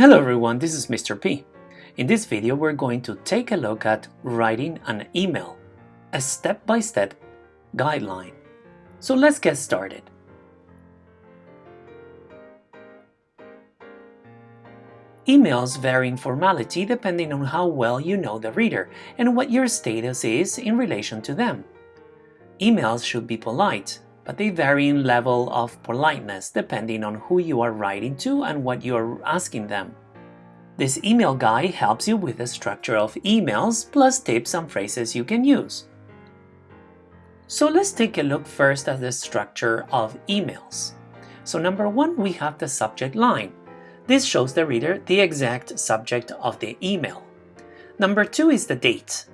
Hello everyone, this is Mr. P. In this video we're going to take a look at writing an email, a step-by-step -step guideline. So let's get started. Emails vary in formality depending on how well you know the reader and what your status is in relation to them. Emails should be polite, but they vary in level of politeness depending on who you are writing to and what you are asking them. This email guide helps you with the structure of emails plus tips and phrases you can use. So let's take a look first at the structure of emails. So number one, we have the subject line. This shows the reader the exact subject of the email. Number two is the date.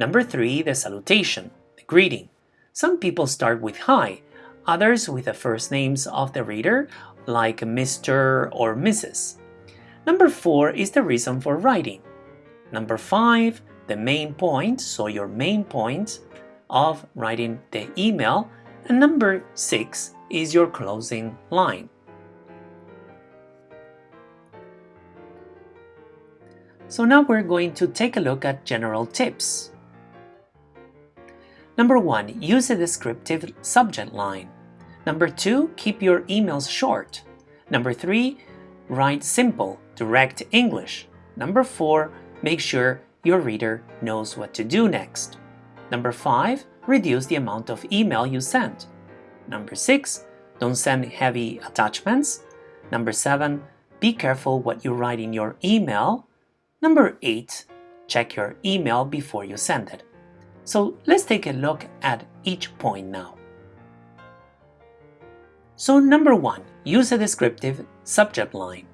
Number three, the salutation, the greeting. Some people start with hi, others with the first names of the reader, like Mr. or Mrs. Number 4 is the reason for writing. Number 5, the main point, so your main point of writing the email. And number 6 is your closing line. So now we're going to take a look at general tips. Number 1. Use a descriptive subject line. Number 2. Keep your emails short. Number 3. Write simple, direct English. Number 4. Make sure your reader knows what to do next. Number 5. Reduce the amount of email you send. Number 6. Don't send heavy attachments. Number 7. Be careful what you write in your email. Number 8. Check your email before you send it. So let's take a look at each point now. So number one, use a descriptive subject line.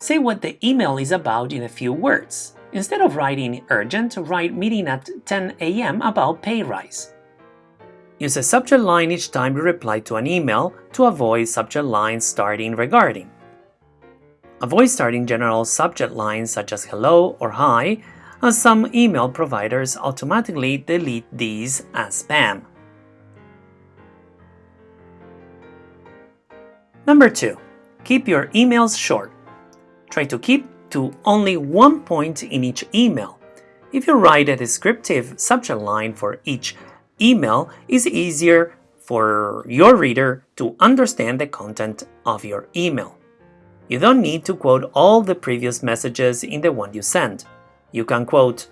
Say what the email is about in a few words. Instead of writing urgent, write meeting at 10 a.m. about pay rise. Use a subject line each time you reply to an email to avoid subject lines starting regarding. Avoid starting general subject lines such as hello or hi some email providers automatically delete these as spam. Number 2. Keep your emails short. Try to keep to only one point in each email. If you write a descriptive subject line for each email, it's easier for your reader to understand the content of your email. You don't need to quote all the previous messages in the one you send. You can quote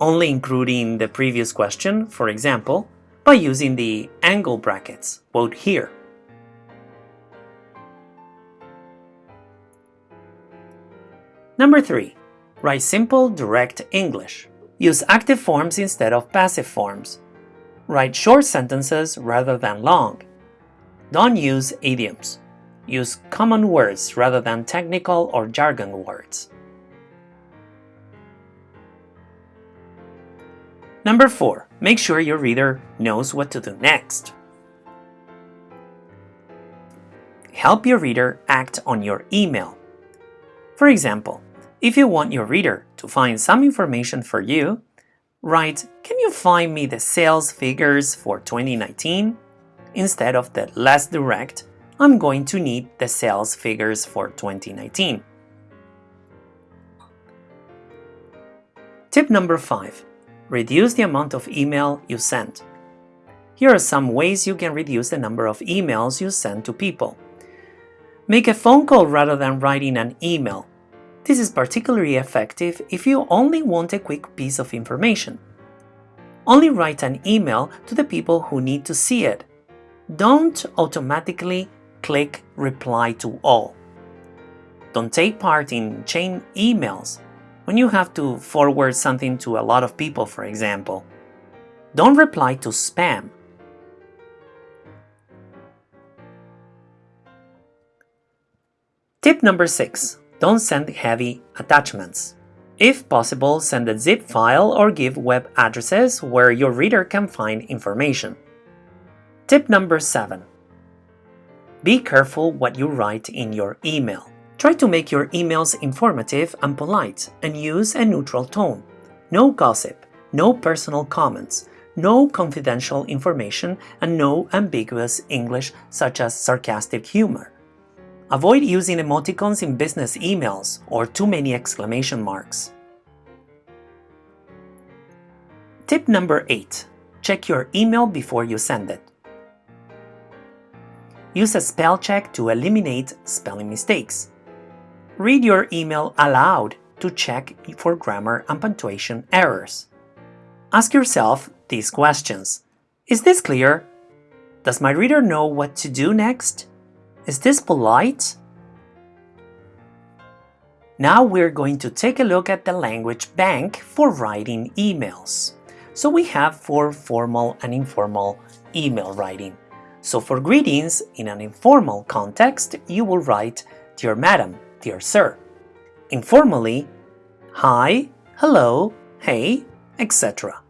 only including the previous question, for example, by using the angle brackets, quote here. Number 3. Write simple, direct English. Use active forms instead of passive forms. Write short sentences rather than long. Don't use idioms. Use common words rather than technical or jargon words. Number 4. Make sure your reader knows what to do next. Help your reader act on your email. For example, if you want your reader to find some information for you, write, can you find me the sales figures for 2019? Instead of the less direct, I'm going to need the sales figures for 2019. Tip number 5. Reduce the amount of email you send. Here are some ways you can reduce the number of emails you send to people. Make a phone call rather than writing an email. This is particularly effective if you only want a quick piece of information. Only write an email to the people who need to see it. Don't automatically click reply to all. Don't take part in chain emails when you have to forward something to a lot of people, for example. Don't reply to spam. Tip number 6. Don't send heavy attachments. If possible, send a zip file or give web addresses where your reader can find information. Tip number 7. Be careful what you write in your email. Try to make your emails informative and polite and use a neutral tone. No gossip, no personal comments, no confidential information, and no ambiguous English such as sarcastic humor. Avoid using emoticons in business emails or too many exclamation marks. Tip number 8. Check your email before you send it. Use a spell check to eliminate spelling mistakes. Read your email aloud to check for grammar and punctuation errors. Ask yourself these questions. Is this clear? Does my reader know what to do next? Is this polite? Now we're going to take a look at the language bank for writing emails. So we have for formal and informal email writing. So for greetings in an informal context, you will write Dear Madam, Dear Sir. Informally, Hi, Hello, Hey, etc.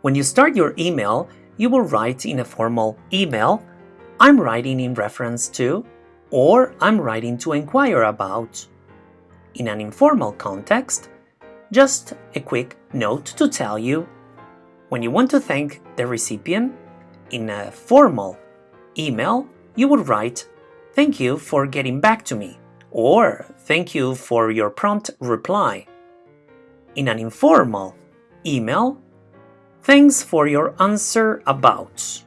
When you start your email, you will write in a formal email, I'm writing in reference to, or I'm writing to inquire about. In an informal context, just a quick note to tell you when you want to thank the recipient in a formal email, you would write, Thank you for getting back to me, or Thank you for your prompt reply. In an informal email, Thanks for your answer about.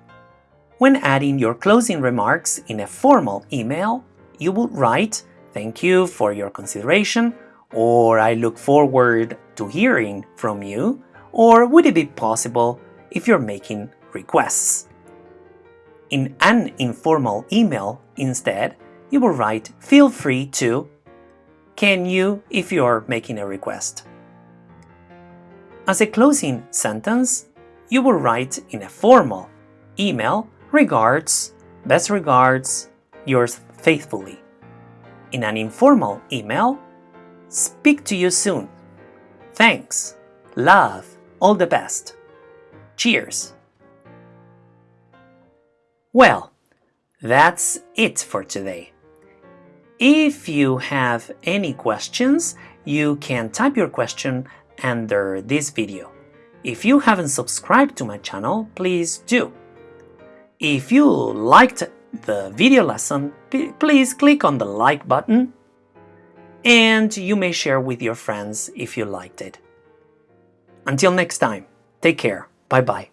When adding your closing remarks in a formal email, you would write, Thank you for your consideration, or I look forward to hearing from you, or would it be possible if you're making requests? In an informal email, instead, you will write feel free to can you if you're making a request. As a closing sentence, you will write in a formal email, regards, best regards, yours faithfully. In an informal email, speak to you soon. Thanks, love, all the best. Cheers. Well, that's it for today. If you have any questions, you can type your question under this video. If you haven't subscribed to my channel, please do. If you liked the video lesson, please click on the like button and you may share with your friends if you liked it. Until next time, take care. Bye bye.